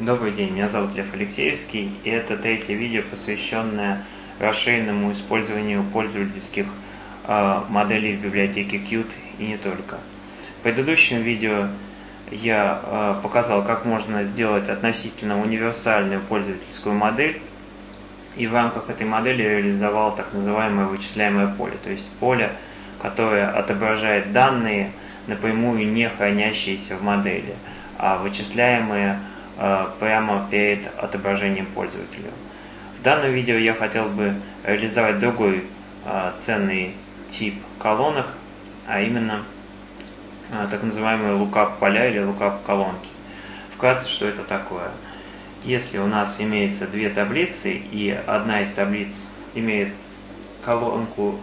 Добрый день, меня зовут Лев Алексеевский, и это третье видео, посвященное расширенному использованию пользовательских э, моделей в библиотеке Qt и не только. В предыдущем видео я э, показал, как можно сделать относительно универсальную пользовательскую модель, и в рамках этой модели реализовал так называемое вычисляемое поле, то есть поле, которое отображает данные, напрямую не хранящиеся в модели, а вычисляемые прямо перед отображением пользователя. В данном видео я хотел бы реализовать другой э, ценный тип колонок, а именно э, так называемые lookup поля или lookup колонки. Вкратце, что это такое? Если у нас имеется две таблицы, и одна из таблиц имеет колонку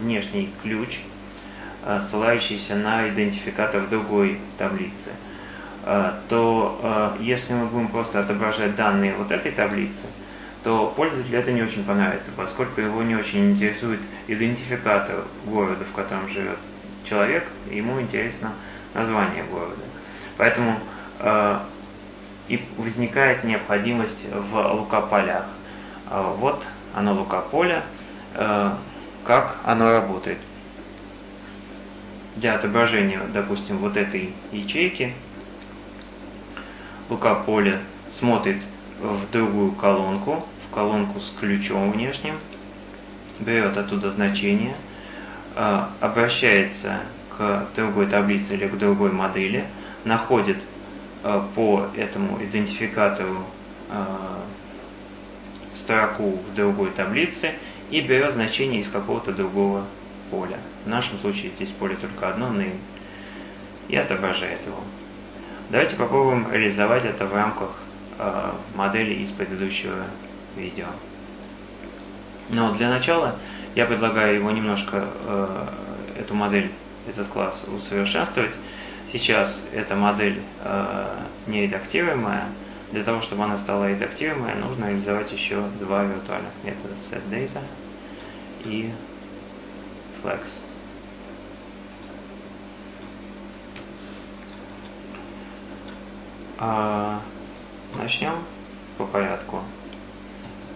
внешний ключ, ссылающийся на идентификатор другой таблицы – Э, то э, если мы будем просто отображать данные вот этой таблицы, то пользователю это не очень понравится, поскольку его не очень интересует идентификатор города, в котором живет человек, ему интересно название города. Поэтому э, и возникает необходимость в лука-полях. Вот оно лука-поле, как оно работает. Для отображения, допустим, вот этой ячейки Лука поле смотрит в другую колонку, в колонку с ключом внешним, берет оттуда значение, а, обращается к другой таблице или к другой модели, находит а, по этому идентификатору а, строку в другой таблице и берет значение из какого-то другого поля. В нашем случае здесь поле только одно, name, и отображает его. Давайте попробуем реализовать это в рамках э, модели из предыдущего видео. Но для начала я предлагаю его немножко, э, эту модель, этот класс усовершенствовать. Сейчас эта модель э, не редактируемая. Для того, чтобы она стала редактируемой, нужно реализовать еще два виртуальных метода setData и flex. А, начнем по порядку.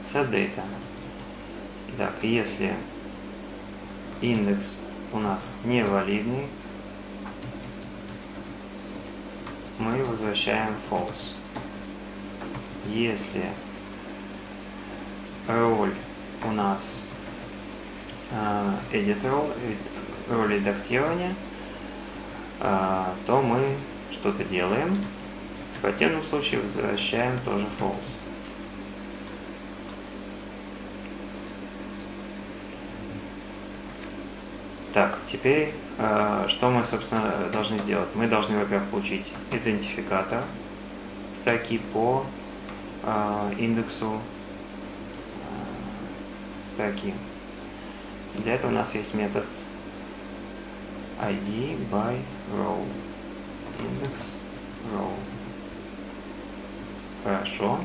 Set data. Итак, если индекс у нас невалидный, мы возвращаем false. Если роль у нас э, edit role, роль редактирования, э, то мы что-то делаем, противном случае возвращаем тоже false. Так, теперь э, что мы, собственно, должны сделать? Мы должны, во-первых, получить идентификатор строки по э, индексу э, строки. Для этого у нас есть метод id by row. Индекс row. Хорошо.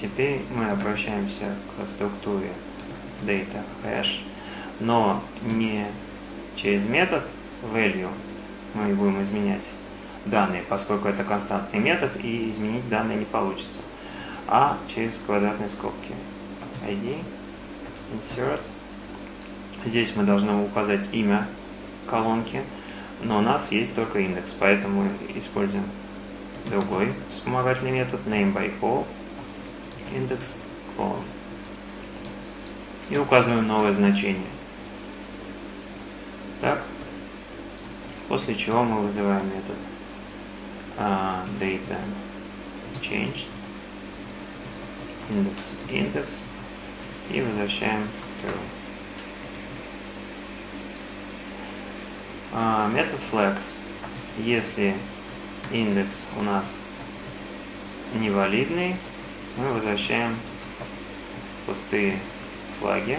Теперь мы обращаемся к структуре data hash, но не через метод value мы будем изменять данные, поскольку это константный метод и изменить данные не получится, а через квадратные скобки. ID, insert. Здесь мы должны указать имя колонки, но у нас есть только индекс, поэтому используем другой вспомогательный метод name by call index call и указываем новое значение. Так, после чего мы вызываем метод uh, data changed index index и возвращаем true. Uh, метод flex, если индекс у нас невалидный, мы возвращаем пустые флаги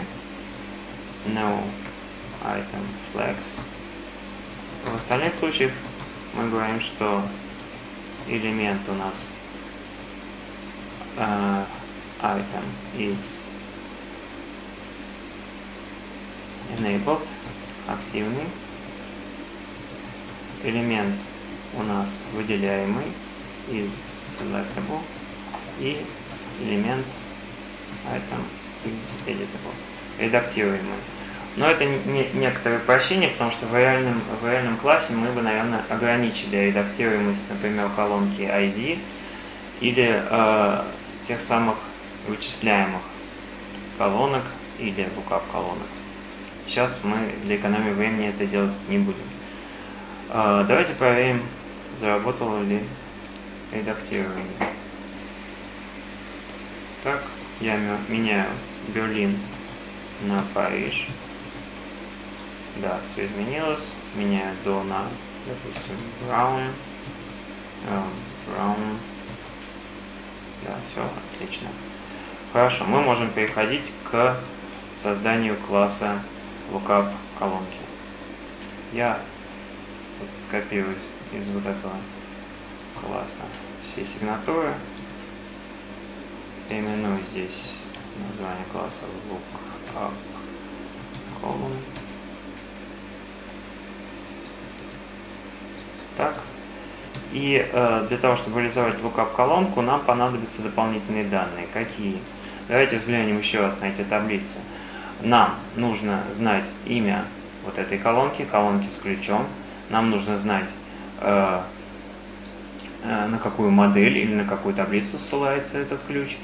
no item flags. В остальных случаях мы говорим, что элемент у нас uh, item is enabled, активный. Элемент у нас выделяемый, is selectable и элемент item is editable, редактируемый. Но это не, некоторое упрощение, потому что в реальном, в реальном классе мы бы, наверное, ограничили редактируемость, например, колонки ID или э, тех самых вычисляемых колонок или lookup колонок. Сейчас мы для экономии времени это делать не будем. Э, давайте проверим, заработало ли редактирование. Так, я меняю Берлин на Париж. Да, все изменилось. Меняю до на, допустим, brown. Эм, brown. Да, все, отлично. Хорошо, мы можем переходить к созданию класса lookup колонки. Я вот скопирую из вот этого класса все сигнатуры. Переименую здесь название класса lookup column. Так. И э, для того, чтобы реализовать lookup колонку, нам понадобятся дополнительные данные. Какие? Давайте взглянем еще раз на эти таблицы. Нам нужно знать имя вот этой колонки, колонки с ключом. Нам нужно знать, на какую модель или на какую таблицу ссылается этот ключ.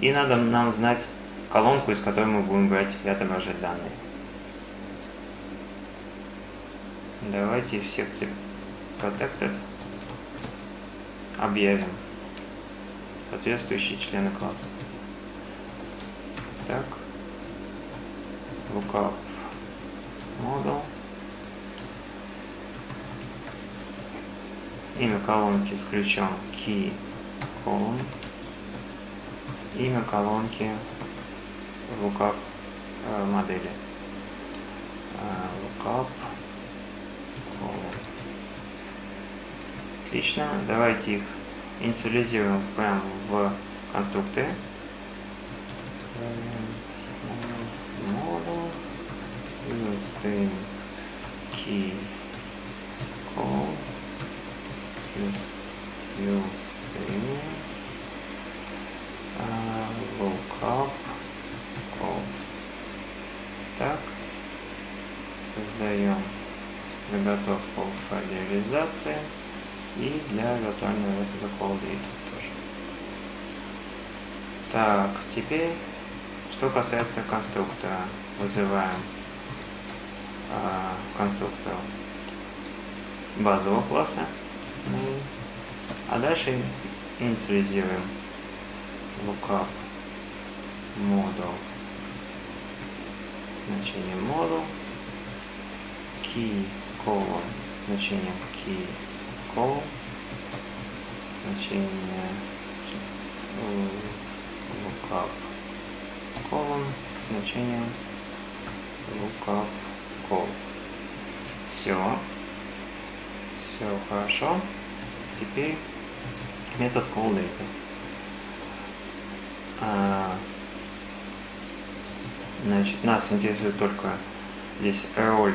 И надо нам знать колонку, из которой мы будем брать и отображать данные. Давайте в секции protected объявим соответствующие члены класса. Так, lookup model. Имя колонки с ключом key column. Имя колонки lookup э, модели. Э, lookup Отлично. Давайте их инициализируем прямо в конструкторе. Model key call use using uh, lookup call. Так. Создаем заготовку в файле реализации и для виртуального метода CallData тоже. Так, теперь, что касается конструктора, вызываем э, конструктор базового класса, а дальше инициализируем lookup model значение model key colon значение key call значение lookup column значение lookup call. Все. Все хорошо. Теперь метод callData. А, значит, нас интересует только здесь role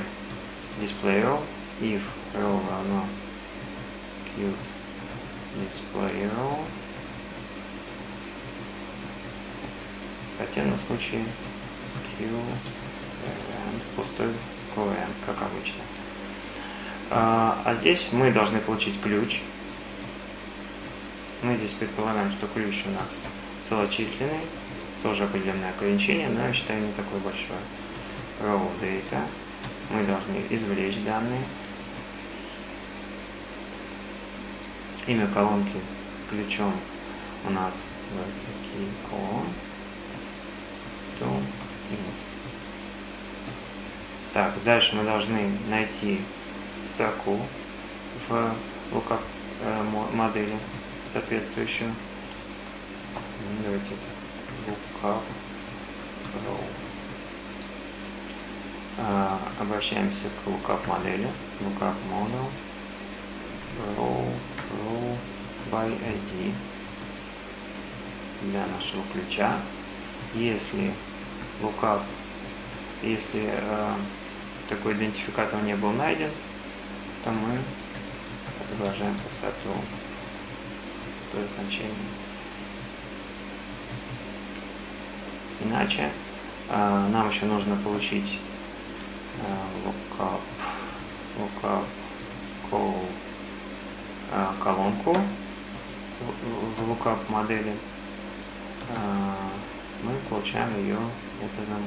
display if role равно Q display row. В противном случае Q пустой event, как обычно. А, а здесь мы должны получить ключ. Мы здесь предполагаем, что ключ у нас целочисленный, тоже определенное ограничение, но я считаю не такое большое. Raw data. Мы должны извлечь данные. Имя колонки ключом у нас называется key Так, дальше мы должны найти строку в lookup э, модели соответствующую. Давайте lookup row. А, обращаемся к lookup модели, lookup model, row row by ID для нашего ключа. Если lookup, если э, такой идентификатор не был найден, то мы отображаем пустоту. Пустое значение. Иначе э, нам еще нужно получить э, lookup, lookup call э, колонку в, lookup модели. Э, мы получаем ее методом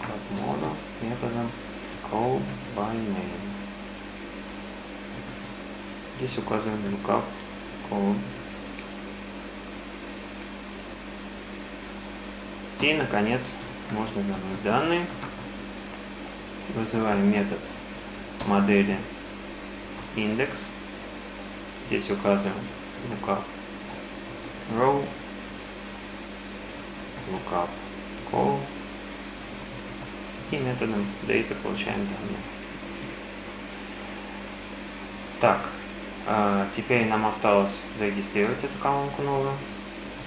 lookup model, методом call by name. Здесь указываем lookup call. И, наконец, можно вернуть данные. Вызываем метод модели индекс. Здесь указываем lookup row, lookup call и методом data получаем данные. Так, теперь нам осталось зарегистрировать эту колонку новую.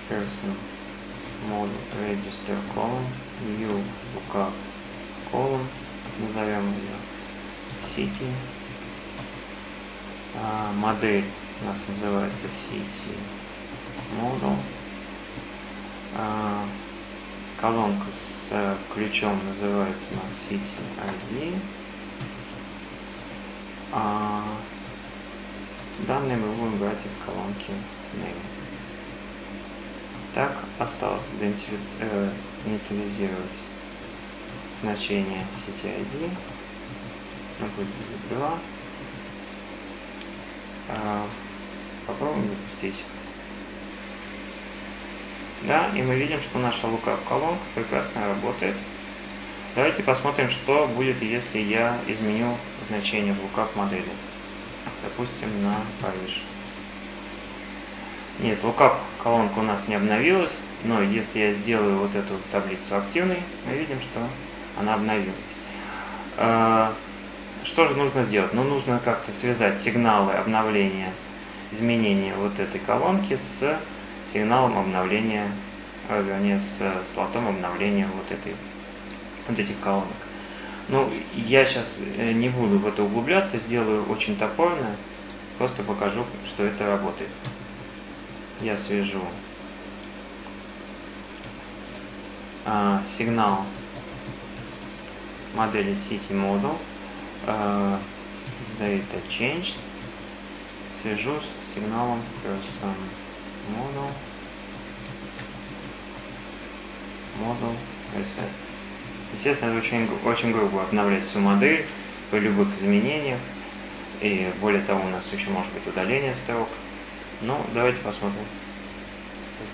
Person model register column new lookup column назовем ее city. А, модель у нас называется city model. А, колонка с ключом называется у нас city id а, данные мы будем брать из колонки name так, осталось э, инициализировать значение сети ID. Ну, будет 2. А, попробуем запустить. Да, и мы видим, что наша lookup колонка прекрасно работает. Давайте посмотрим, что будет, если я изменю значение в lookup модели. Допустим, на Париж. Нет, lookup колонка у нас не обновилась, но если я сделаю вот эту таблицу активной, мы видим, что она обновилась. А, что же нужно сделать? Ну, нужно как-то связать сигналы обновления, изменения вот этой колонки с сигналом обновления, а, вернее, с слотом обновления вот, этой, вот этих колонок. Ну, я сейчас э, не буду в это углубляться, сделаю очень топорно, просто покажу, что это работает. Я свяжу э, сигнал модели City Model э, Data Changed. Свяжу с сигналом Person Model. Model Reset. Естественно, очень, очень грубо обновлять всю модель при любых изменениях. И более того, у нас еще может быть удаление строк. Ну, давайте посмотрим,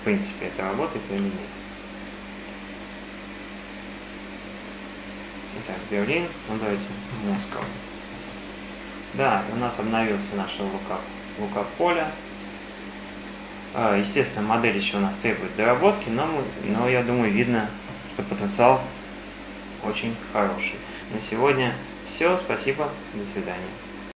в принципе, это работает или нет. Итак, Берлин, ну давайте Москва. Да, у нас обновился наш лукап, лукап поля. А, естественно, модель еще у нас требует доработки, но, мы, но я думаю, видно, что потенциал очень хороший. На сегодня все. Спасибо. До свидания.